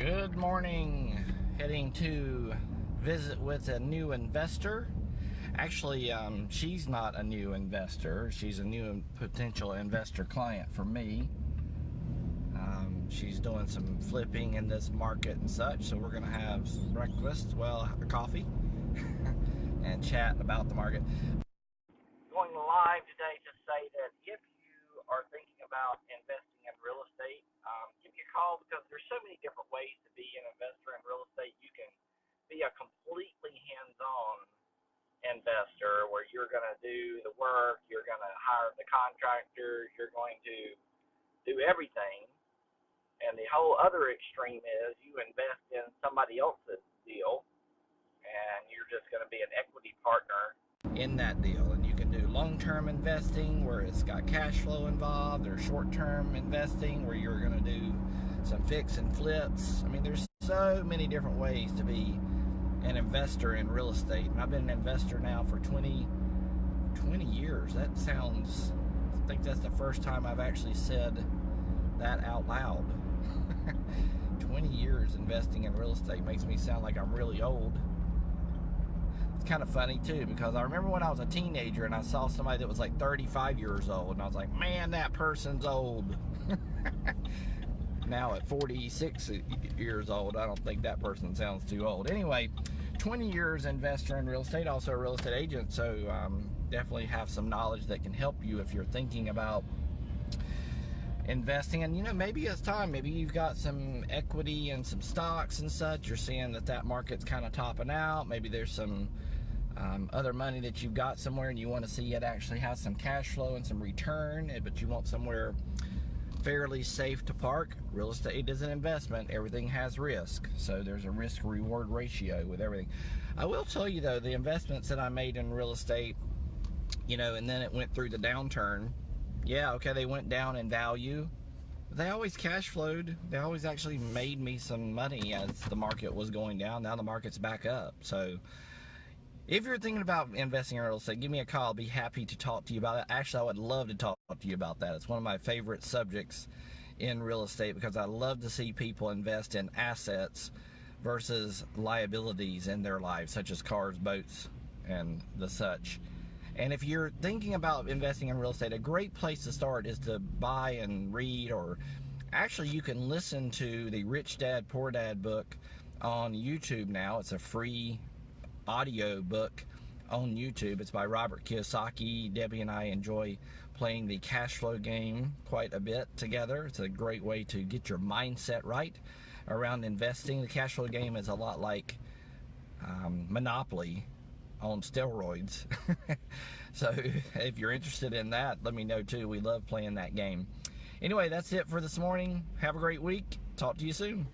Good morning. Heading to visit with a new investor. Actually, um, she's not a new investor. She's a new potential investor client for me. Um, she's doing some flipping in this market and such, so we're going to have breakfast, well, coffee, and chat about the market. Going live today to say that if you are thinking about investing in real estate, um, give me a call because there's so many different ways to be an investor in real estate. You can be a completely hands-on investor where you're going to do the work, you're going to hire the contractor, you're going to do everything. And the whole other extreme is you invest in somebody else's deal and you're just going to be an equity partner in that deal. Do long term investing where it's got cash flow involved, or short term investing where you're going to do some fix and flips. I mean, there's so many different ways to be an investor in real estate. And I've been an investor now for 20, 20 years. That sounds, I think that's the first time I've actually said that out loud. 20 years investing in real estate makes me sound like I'm really old. It's kind of funny too because I remember when I was a teenager and I saw somebody that was like 35 years old and I was like, man, that person's old. now at 46 years old, I don't think that person sounds too old. Anyway, 20 years investor in real estate, also a real estate agent, so um, definitely have some knowledge that can help you if you're thinking about investing and you know maybe it's time maybe you've got some equity and some stocks and such you're seeing that that market's kind of topping out maybe there's some um, other money that you've got somewhere and you want to see it actually has some cash flow and some return but you want somewhere fairly safe to park. Real estate is an investment. Everything has risk. So there's a risk reward ratio with everything. I will tell you though, the investments that I made in real estate, you know, and then it went through the downturn. Yeah, okay, they went down in value. They always cash flowed. They always actually made me some money as the market was going down. Now the market's back up. So if you're thinking about investing in real estate, give me a call. I'll be happy to talk to you about it. Actually, I would love to talk to you about that. It's one of my favorite subjects in real estate because I love to see people invest in assets versus liabilities in their lives, such as cars, boats, and the such. And if you're thinking about investing in real estate, a great place to start is to buy and read, or actually, you can listen to the Rich Dad Poor Dad book on YouTube now. It's a free audio book on YouTube. It's by Robert Kiyosaki. Debbie and I enjoy playing the cash flow game quite a bit together. It's a great way to get your mindset right around investing. The cash flow game is a lot like um, Monopoly on steroids. so if you're interested in that, let me know too. We love playing that game. Anyway, that's it for this morning. Have a great week. Talk to you soon.